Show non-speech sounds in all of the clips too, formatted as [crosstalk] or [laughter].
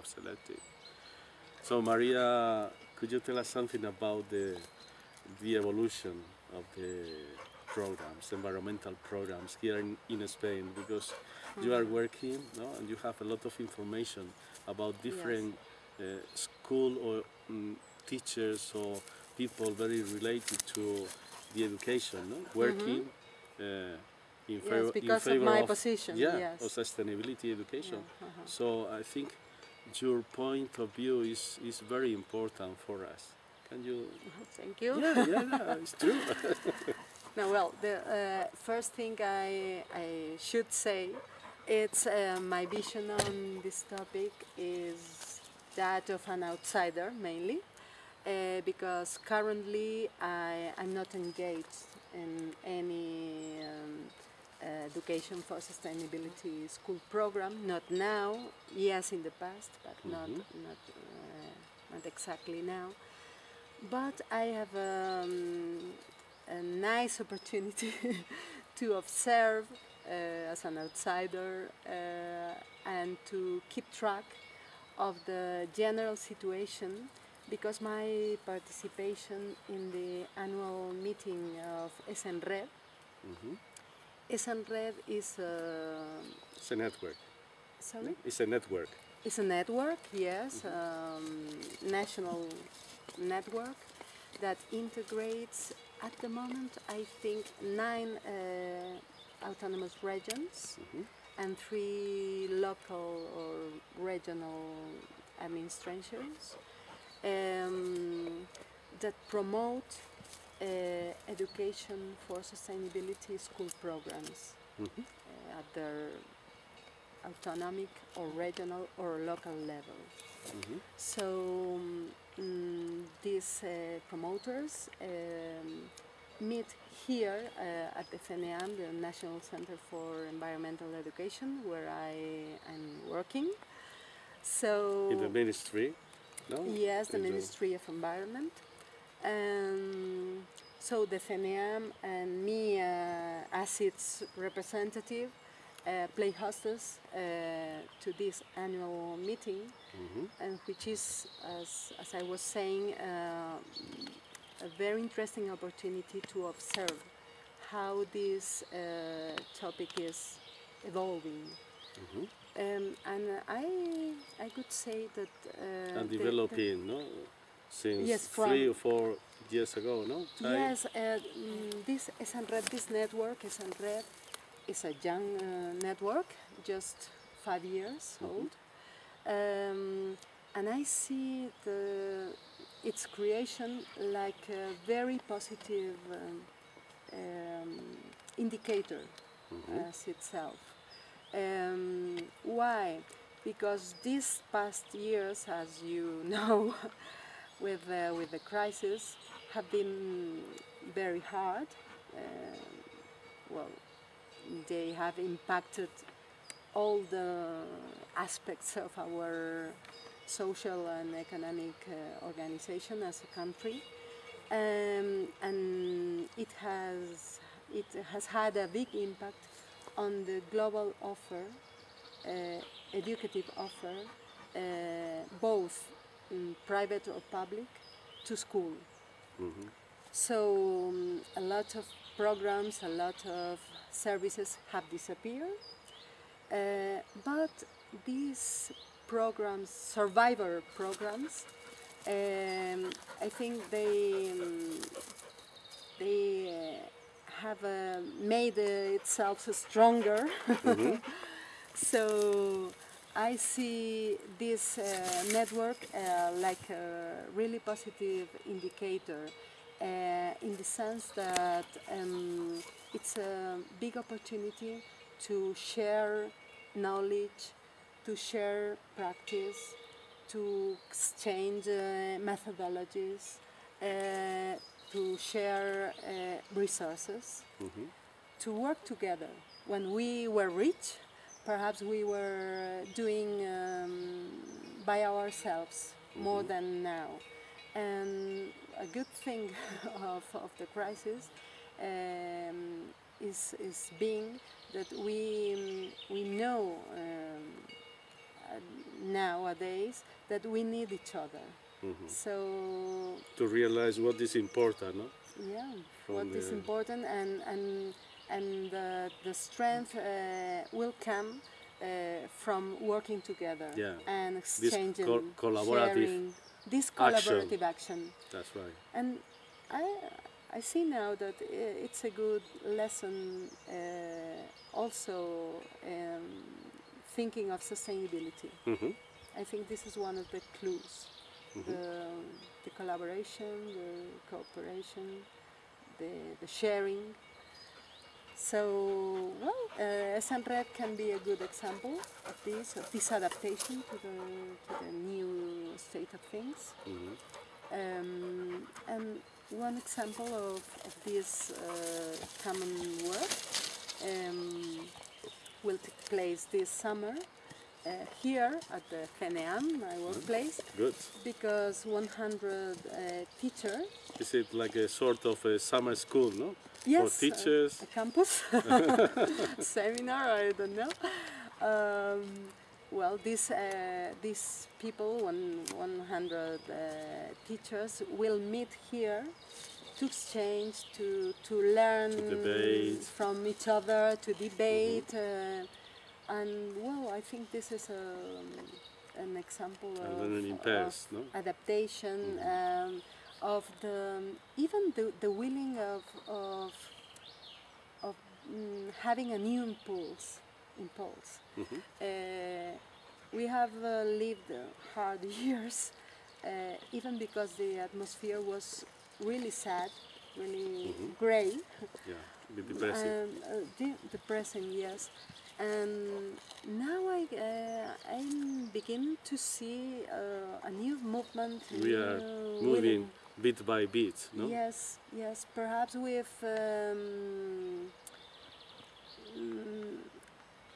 have selected. So Maria, could you tell us something about the, the evolution of the programs, environmental programs here in, in Spain? Because you are working no, and you have a lot of information about different uh, school or mm, teachers or people very related to the education, no? working uh, in, Yes, favor, in because of my of, position, yeah, yes. of sustainability education. Yeah, uh-huh. So I think your point of view is, is very important for us. Can you? Thank you. Yeah, yeah, yeah it's true. [laughs] [laughs] No, well, the uh, first thing I, I should say, it's uh, my vision on this topic is that of an outsider mainly, uh, because currently I, I'm not engaged in any um, education for sustainability school program. Not now, yes, in the past, but not not uh, not exactly now. But I have um, a nice opportunity [laughs] to observe uh, as an outsider uh, and to keep track of the general situation because my participation in the annual meeting of ESenRED, Mhm. ESenRED is a, It's a network. sorry? It's a network. It's a network, yes, um, national network that integrates at the moment I think nine uh, autonomous regions Mhm. and three local or regional administrations um, that promote education for sustainability school programs Mhm. uh, at their autonomic or regional or local level. Mhm. So um, mm, these uh, promoters um, meet here uh, at the CENEAM, the National Center for Environmental Education, where I am working. So In the ministry. No. Yes, the In Ministry of Environment. Um, so the CENEAM and me uh, as its representative uh, play hostess uh, to this annual meeting, Mhm. and which is, as, as I was saying, uh, a very interesting opportunity to observe how this uh, topic is evolving. Mhm. Um, and I, I could say that uh, And the- the- developing, no, since Yes, three or four years ago, no. Time? Yes, uh, mm, this ESenRED, this network, ESenRED, is a young uh, network, just five years old. Um, and I see the, its creation like a very positive um, um, indicator as itself. Um, why? Because these past years, as you [laughs] know, with uh, with the crisis, have been very hard. Uh, well, they have impacted all the aspects of our social and economic uh, organization as a country, um, and it has it has had a big impact on the global offer, uh, educative offer, uh, both mm, private or public, to school. Mhm. So um, a lot of programs, a lot of services have disappeared, uh, but these programs, survivor programs, um, I think they um, they uh, have uh, made uh, itself stronger. [laughs] so I see this uh, network uh, like a really positive indicator uh, in the sense that um, it's a big opportunity to share knowledge, to share practice, to exchange uh, methodologies, uh, to share uh, resources, Mhm. to work together. When we were rich, perhaps we were doing um, by ourselves more than now. And a good thing [laughs] of, of the crisis um, is, is being that we, we know um, nowadays that we need each other. Mhm. So To realize what is important, no? yeah, From what is the- important and and and uh, the strength uh, will come uh, from working together Yeah. and exchanging, col- collaborative sharing, this collaborative action. That's right. And I, I see now that it's a good lesson uh, also um, thinking of sustainability. Mhm. I think this is one of the clues. Mm-hmm. The, the collaboration, the cooperation, the, the sharing. So, well, uh, ESenRED can be a good example of this, of this adaptation to the, to the new state of things. Mhm. Um, and one example of, of this uh, common work um, will take place this summer uh, here at the CENEAM, my workplace, Good. because 100 uh, teachers, Is it like a sort of a summer school, no? Yes, For teachers. a, a campus [laughs] seminar, I don't know. Um, well, these uh, these people, one, 100 uh, teachers, will meet here to exchange, to to learn debate. from each other, to debate, uh, and well, I think this is a, an example of, learning in of no? adaptation, um, of the even the, the willing of of, of mm, having a new impulse. Impulse. Mhm. Uh, we have uh, lived hard [laughs] years, uh, even because the atmosphere was really sad, really grey, Yeah, [laughs] depressing. um, uh, de- depressing, yes. And now I uh, I'm beginning to see uh, a new movement. we are moving bit by bit, no? Yes, yes, perhaps with um, mm,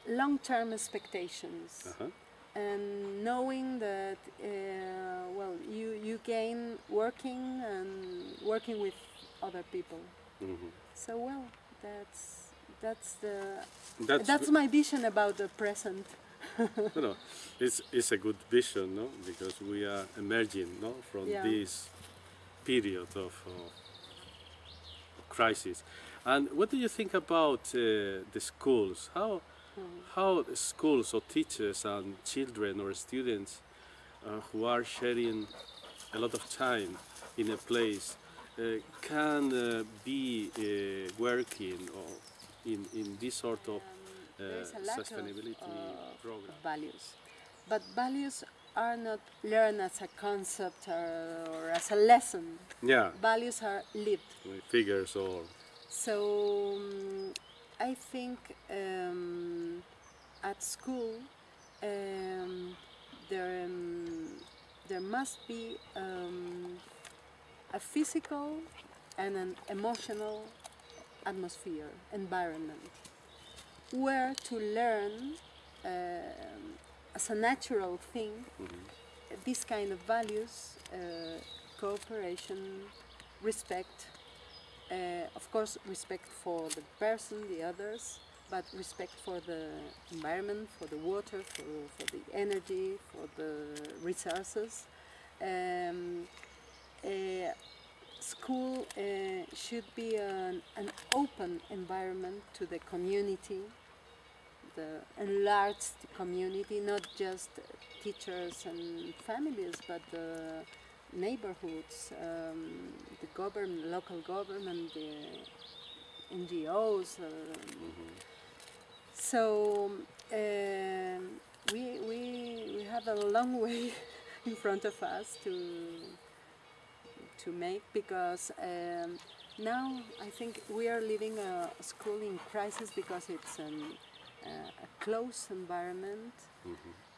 long-term expectations Uh-huh. and knowing that uh, well, you you gain working and working with other people. Mhm. So well, that's that's the That's, that's my vision about the present. [laughs] no, no, it's, it's a good vision, no? Because we are emerging, no, from Yeah. this period of, uh, crisis. And what do you think about uh, the schools? How how schools or teachers and children or students uh, who are sharing a lot of time in a place uh, can uh, be uh, working or in, in this sort of uh, of, sustainability of program. values, but values are not learned as a concept or, or as a lesson. Yeah, Values are lived. with figures or So um, I think um, at school um, there um, there must be um, a physical and an emotional atmosphere environment where to learn um, as a natural thing this kind of values uh, cooperation respect uh, of course, respect for the person, the others, but respect for the environment, for the water, for, for the energy, for the resources. Um, uh, school uh, should be an, an open environment to the community, the enlarged community, not just teachers and families, but the neighborhoods, um, the government, local government, the NGOs. Um, So um, we, we, we have a long [laughs] way in front of us to to make because um, now I think we are living a school in crisis because it's an, uh, a closed environment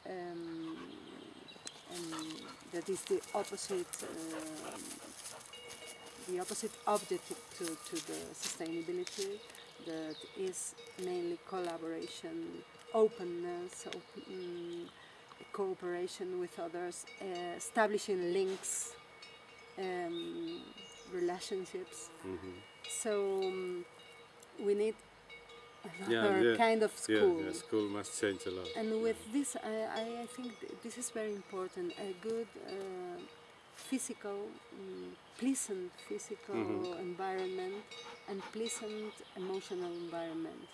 um, and that is the opposite um, the opposite objective to, to the sustainability that is mainly collaboration openness open, cooperation with others uh, establishing links um, relationships. So um, we need [laughs] another yeah. kind of Yeah, school. yeah, school must change a lot. And with this, I, I, I think this is very important. A good uh, physical, mm, pleasant physical Mhm. environment and pleasant emotional environment.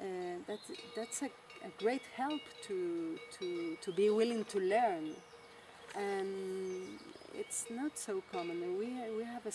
Uh, that's that's a, a great help to, to, to be willing to learn. And it's not so common. We, we have a